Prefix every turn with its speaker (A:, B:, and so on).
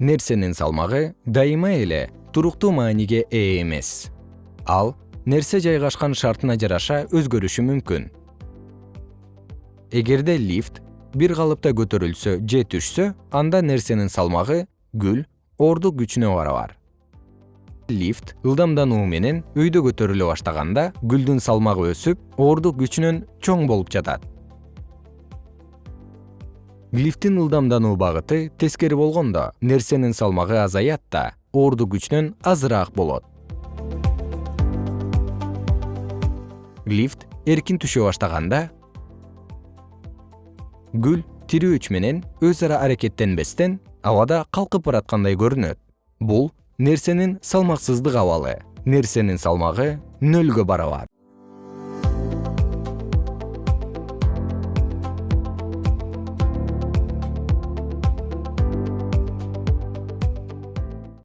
A: нерсенин салмагы дайыма эле туруктуу мааниге ээ эмес. Ал нерсе жайгашкан шартына жараша өзгөрүшү мүмкүн. Эгерде лифт бир калыпта көтөрүлсө же түшсө анда нерсенин салмагы күл ордук күчүнө барабар. Лифт ылдамдануу менен өйдө көтөрүлө баштаганда гүлдүн салмагы өсүп ордук күчүнөн чоң болуп жатат лифттин ылдамдануу багыты тескери болгондо нерсенин салмагы азаят да ордук күчүнөн азыраак болот. Лифт эркин түшө баштаганда гүл тирөөч менен өз ара аракеттенбестен абада калкып бараткандай көрүнөт. Бул нерсенин салмаксыздык абалы нерсенин салмагы нөлгө барабар